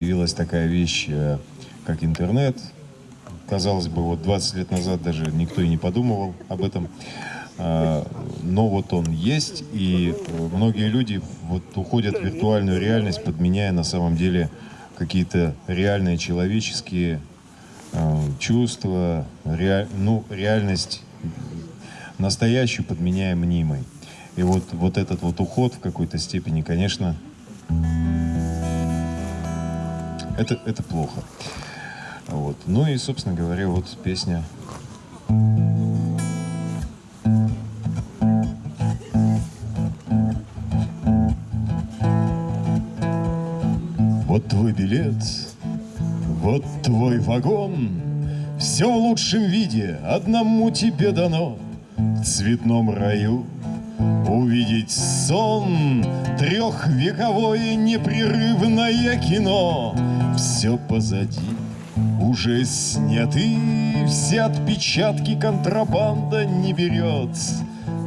Появилась такая вещь, э, как интернет. Казалось бы, вот 20 лет назад даже никто и не подумывал об этом. А, но вот он есть, и многие люди вот уходят в виртуальную реальность, подменяя на самом деле какие-то реальные человеческие э, чувства, реаль, ну, реальность настоящую подменяя мнимой. И вот, вот этот вот уход в какой-то степени, конечно, это, это плохо. Вот. Ну и, собственно говоря, вот песня. Вот твой билет, вот твой вагон, Все в лучшем виде одному тебе дано В цветном раю Увидеть сон, трехвековое непрерывное кино Все позади, уже сняты Все отпечатки контрабанда не берет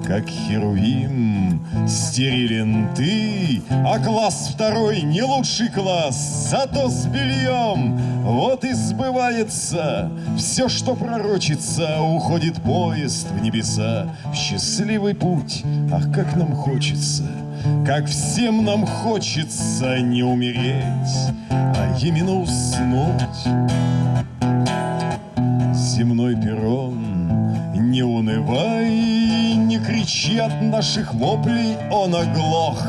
как Херувим, стерилен ты, А класс второй не лучший класс, зато с бельем. Вот и сбывается все, что пророчится, Уходит поезд в небеса, в счастливый путь. Ах, как нам хочется, как всем нам хочется не умереть, А именно уснуть. Земной перрон, не унывай, кричи от наших воплей, он оглох.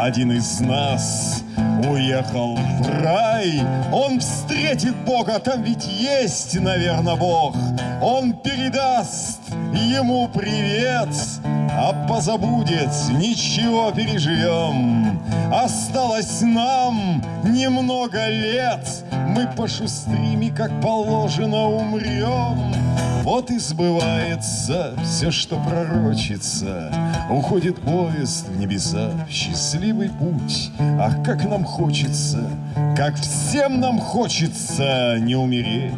Один из нас уехал в рай, он встретит Бога, там ведь есть, наверное, Бог. Он передаст ему привет, а позабудет, ничего переживем. Осталось нам немного лет, мы пошустрим как положено умрем. Вот и сбывается все, что пророчится. Уходит поезд в небеса, в счастливый путь. Ах, как нам хочется, как всем нам хочется не умереть,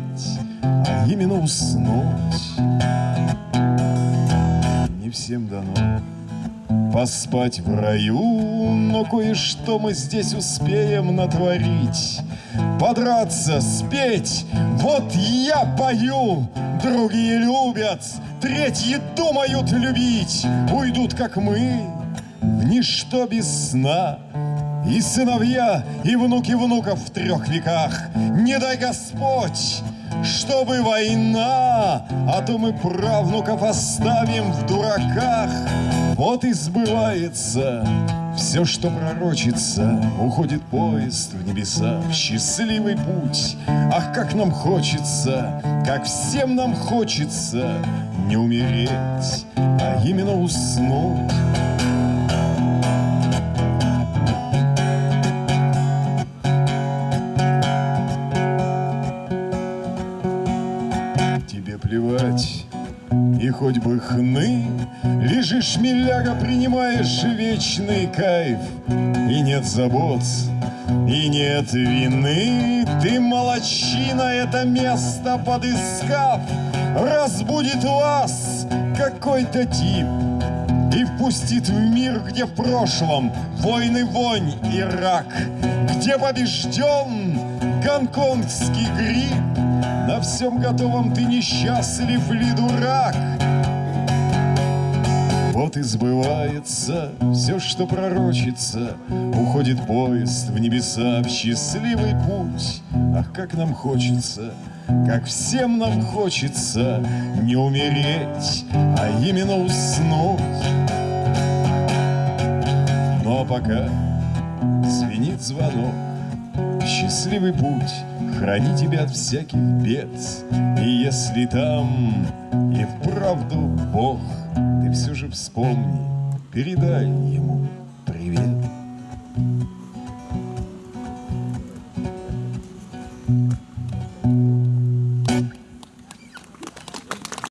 именно уснуть. Не всем дано поспать в раю, но кое-что мы здесь успеем натворить. Подраться, спеть, вот я пою, другие любят, третьи думают любить, уйдут, как мы, в ничто без сна. И сыновья, и внуки внуков в трех веках, не дай Господь, чтобы война, а то мы правнуков оставим в дураках. Вот и сбывается все, что пророчится, Уходит поезд в небеса, в счастливый путь. Ах, как нам хочется, как всем нам хочется Не умереть, а именно уснуть. Тебе плевать, и хоть бы хны Лежишь, миляга, принимаешь вечный кайф. И нет забот, и нет вины. Ты молочина это место подыскав. Разбудит вас какой-то тип И впустит в мир, где в прошлом Войны, вонь и рак Где побежден гонконгский грипп на всем готовом ты несчастлив ли дурак? Вот и сбывается все, что пророчится, Уходит поезд в небеса в счастливый путь. Ах, как нам хочется, как всем нам хочется Не умереть, а именно уснуть. Но пока звенит звонок, счастливый путь Храни тебя от всяких бед. И если там и вправду Бог Ты все же вспомни, передай ему привет